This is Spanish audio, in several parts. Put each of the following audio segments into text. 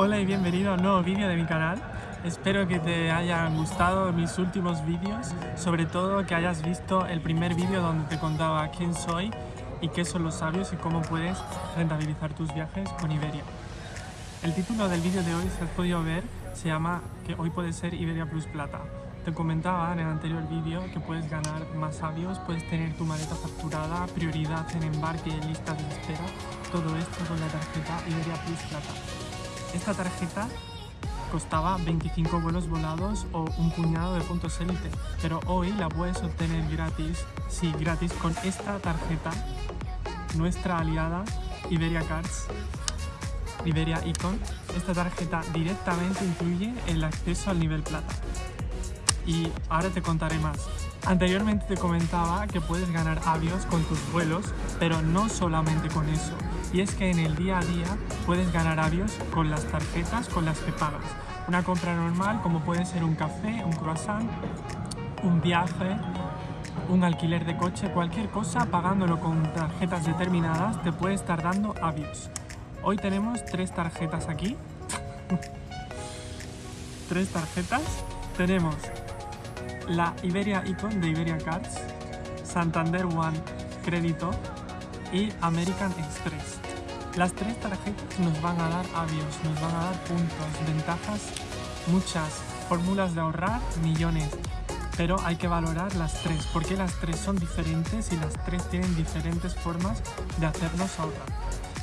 Hola y bienvenido a un nuevo vídeo de mi canal. Espero que te hayan gustado mis últimos vídeos, sobre todo que hayas visto el primer vídeo donde te contaba quién soy y qué son los sabios y cómo puedes rentabilizar tus viajes con Iberia. El título del vídeo de hoy, si has podido ver, se llama que hoy puede ser Iberia Plus Plata. Te comentaba en el anterior vídeo que puedes ganar más sabios, puedes tener tu maleta facturada, prioridad en embarque y listas de espera, todo esto con la tarjeta Iberia Plus Plata. Esta tarjeta costaba 25 vuelos volados o un puñado de puntos élite, pero hoy la puedes obtener gratis, sí, gratis con esta tarjeta, nuestra aliada Iberia Cards, Iberia Icon. Esta tarjeta directamente incluye el acceso al nivel plata. Y ahora te contaré más. Anteriormente te comentaba que puedes ganar avios con tus vuelos, pero no solamente con eso. Y es que en el día a día puedes ganar avios con las tarjetas con las que pagas. Una compra normal como puede ser un café, un croissant, un viaje, un alquiler de coche, cualquier cosa pagándolo con tarjetas determinadas te puede estar dando avios. Hoy tenemos tres tarjetas aquí. tres tarjetas. Tenemos la Iberia Icon de Iberia Cards, Santander One Crédito y American Express. Las tres tarjetas nos van a dar avios, nos van a dar puntos, ventajas, muchas, fórmulas de ahorrar, millones. Pero hay que valorar las tres, porque las tres son diferentes y las tres tienen diferentes formas de hacernos ahorrar.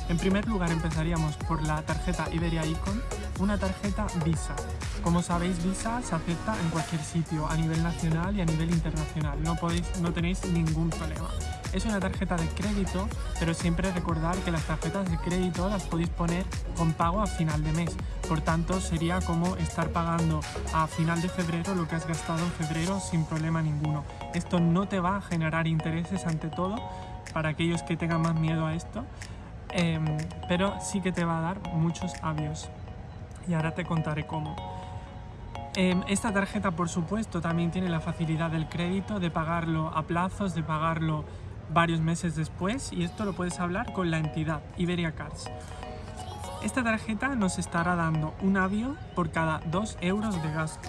En primer lugar empezaríamos por la tarjeta Iberia Icon, una tarjeta Visa. Como sabéis, Visa se acepta en cualquier sitio, a nivel nacional y a nivel internacional. No, podéis, no tenéis ningún problema. Es una tarjeta de crédito, pero siempre recordar que las tarjetas de crédito las podéis poner con pago a final de mes. Por tanto, sería como estar pagando a final de febrero lo que has gastado en febrero sin problema ninguno. Esto no te va a generar intereses ante todo, para aquellos que tengan más miedo a esto, Em, pero sí que te va a dar muchos avios y ahora te contaré cómo. Em, esta tarjeta por supuesto también tiene la facilidad del crédito, de pagarlo a plazos, de pagarlo varios meses después y esto lo puedes hablar con la entidad Iberia Cards. Esta tarjeta nos estará dando un avio por cada 2 euros de gasto.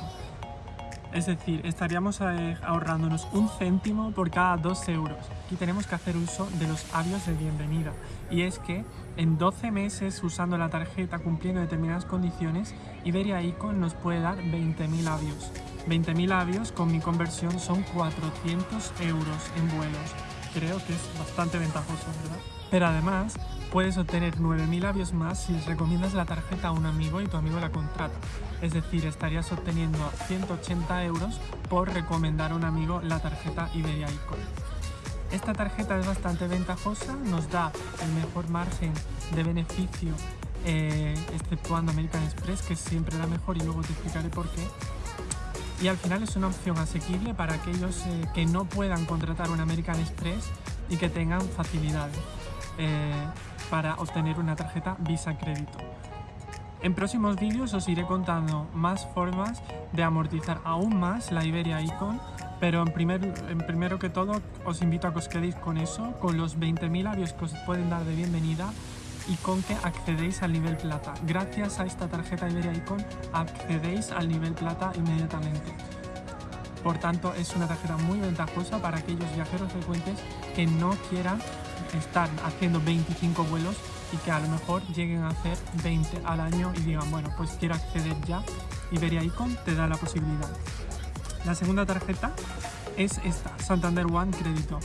Es decir, estaríamos eh, ahorrándonos un céntimo por cada 2 euros y tenemos que hacer uso de los avios de bienvenida. Y es que en 12 meses usando la tarjeta cumpliendo determinadas condiciones, Iberia Icon nos puede dar 20.000 avios. 20.000 avios con mi conversión son 400 euros en vuelos. Creo que es bastante ventajoso, ¿verdad? Pero además puedes obtener 9.000 avios más si recomiendas la tarjeta a un amigo y tu amigo la contrata. Es decir, estarías obteniendo 180 euros por recomendar a un amigo la tarjeta Iberia Icon. Esta tarjeta es bastante ventajosa, nos da el mejor margen de beneficio eh, exceptuando American Express, que siempre la mejor y luego te explicaré por qué. Y al final es una opción asequible para aquellos eh, que no puedan contratar un American Express y que tengan facilidades eh, para obtener una tarjeta Visa Crédito. En próximos vídeos os iré contando más formas de amortizar aún más la Iberia Icon pero en, primer, en primero que todo os invito a que os quedéis con eso, con los 20.000 avios que os pueden dar de bienvenida y con que accedéis al nivel plata. Gracias a esta tarjeta Iberia Icon accedéis al nivel plata inmediatamente. Por tanto, es una tarjeta muy ventajosa para aquellos viajeros frecuentes que no quieran estar haciendo 25 vuelos y que a lo mejor lleguen a hacer 20 al año y digan, bueno, pues quiero acceder ya. Iberia Icon te da la posibilidad. La segunda tarjeta es esta, Santander One Crédito.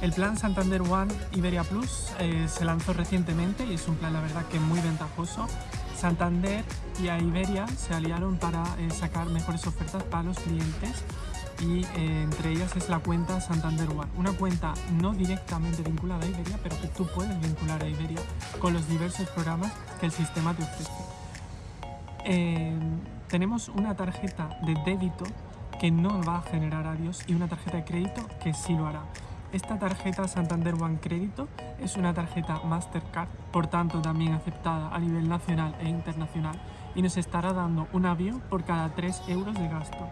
El plan Santander One Iberia Plus eh, se lanzó recientemente y es un plan la verdad que muy ventajoso. Santander y Iberia se aliaron para eh, sacar mejores ofertas para los clientes y eh, entre ellas es la cuenta Santander One, una cuenta no directamente vinculada a Iberia, pero que tú puedes vincular a Iberia con los diversos programas que el sistema te ofrece. tenemos una tarjeta de débito que no va a generar avios y una tarjeta de crédito que sí lo hará. Esta tarjeta Santander One Crédito es una tarjeta Mastercard, por tanto también aceptada a nivel nacional e internacional y nos estará dando un avión por cada 3 euros de gasto.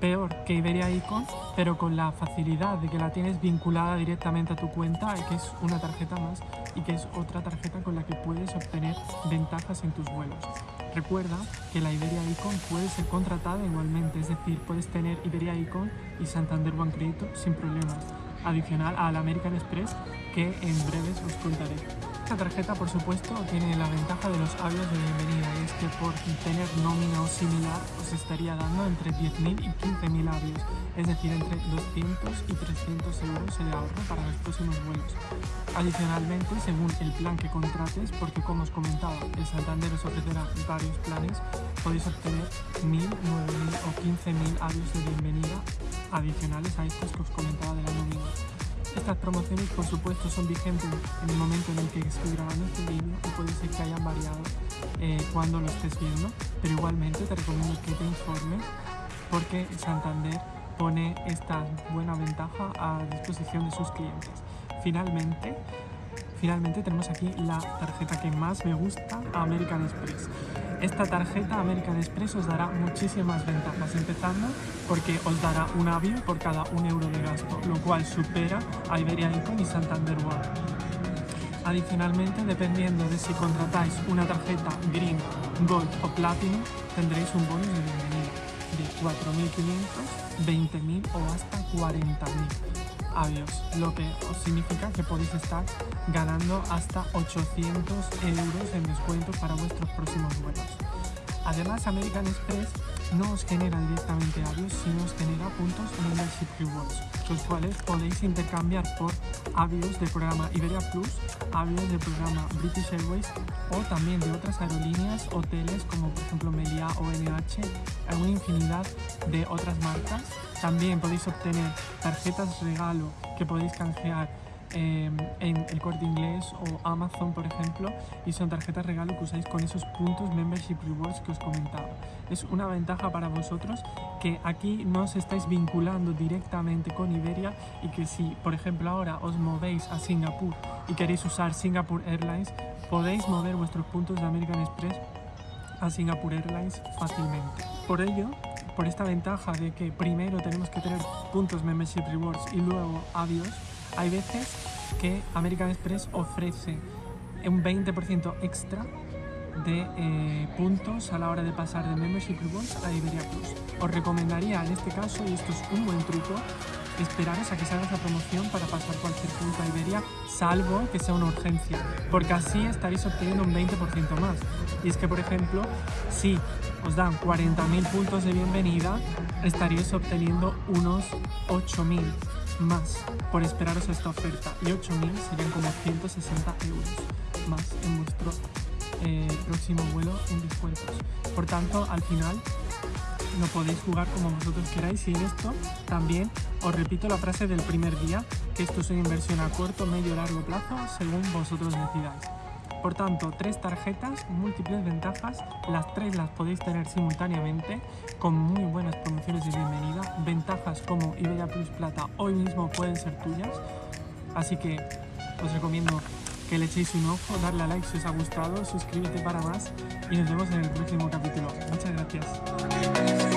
peor que Iberia Icon, pero con la facilidad de que la tienes vinculada directamente a tu cuenta que es una tarjeta más y que es otra tarjeta con la que puedes obtener ventajas en tus vuelos. Recuerda que la Iberia Icon puede ser contratada igualmente, es decir, puedes tener Iberia Icon y Santander One Crédito sin problemas, adicional al American Express que en breves os contaré. Esta tarjeta, por supuesto, tiene la ventaja de los avios de bienvenida y es que por tener nómina o similar os estaría dando entre 10.000 y 15.000 avios, es decir, entre 200 y 300 euros de ahorro para los próximos vuelos. Adicionalmente, según el plan que contrates, porque como os comentaba, el Santander os ofrecerá varios planes, podéis obtener 1.000, 9.000 o 15.000 avios de bienvenida adicionales a estos que os comentaba de la nómina. Estas promociones, por supuesto, son vigentes en el momento en el que estoy grabando este vídeo y puede ser que hayan variado eh, cuando lo estés viendo, pero igualmente te recomiendo que te informes porque Santander pone esta buena ventaja a disposición de sus clientes. Finalmente, finalmente tenemos aquí la tarjeta que más me gusta, American Express. Esta tarjeta American Express os dará muchísimas ventajas, empezando porque os dará un avión por cada un euro de gasto, lo cual supera a Iberia Icon y Santander One. Adicionalmente, dependiendo de si contratáis una tarjeta Green, Gold o Platinum, tendréis un bonus de bienvenida de 4.500, 20.000 o hasta 40.000 avios, lo que significa que podéis estar ganando hasta 800 euros en descuento para vuestros próximos vuelos. Además, American Express no os genera directamente avios, sino os genera puntos Membership Rewards, los cuales podéis intercambiar por avios del programa Iberia Plus, avios del programa British Airways o también de otras aerolíneas, hoteles como por ejemplo Melia o NH, una infinidad de otras marcas. También podéis obtener tarjetas regalo que podéis canjear Em, en el corte inglés o Amazon, por ejemplo, y son tarjetas regalo que usáis con esos puntos Membership Rewards que os comentaba. Es una ventaja para vosotros que aquí no os estáis vinculando directamente con Iberia y que si, por ejemplo, ahora os movéis a Singapur y queréis usar Singapore Airlines, podéis mover vuestros puntos de American Express a Singapore Airlines fácilmente. Por ello, por esta ventaja de que primero tenemos que tener puntos Membership Rewards y luego avios, hay veces que American Express ofrece un 20% extra de eh, puntos a la hora de pasar de Membership Rewards a Iberia Plus. Os recomendaría en este caso, y esto es un buen truco, esperaros a que salga esa promoción para pasar cualquier punto a Iberia, salvo que sea una urgencia, porque así estaréis obteniendo un 20% más. Y es que, por ejemplo, si os dan 40.000 puntos de bienvenida, estaríais obteniendo unos 8.000 más por esperaros a esta oferta y 8.000 serían como 160 euros más en vuestro eh, próximo vuelo en descuentos. Por tanto, al final lo podéis jugar como vosotros queráis y en esto también os repito la frase del primer día, que esto es una inversión a corto, medio, largo plazo, según vosotros decidáis. Por tanto, tres tarjetas, múltiples ventajas, las tres las podéis tener simultáneamente con muy buenas promociones de bienvenida, ventajas como Iberia Plus Plata hoy mismo pueden ser tuyas, así que os recomiendo que le echéis un ojo, darle a like si os ha gustado, suscríbete para más y nos vemos en el próximo capítulo. Muchas gracias.